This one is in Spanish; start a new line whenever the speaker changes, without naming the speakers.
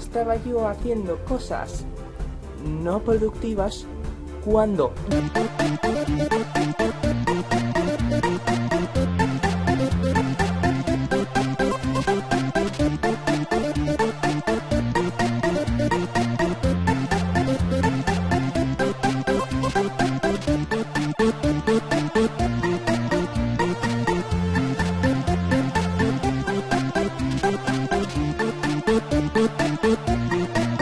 estaba yo haciendo cosas no productivas cuando... Thank you.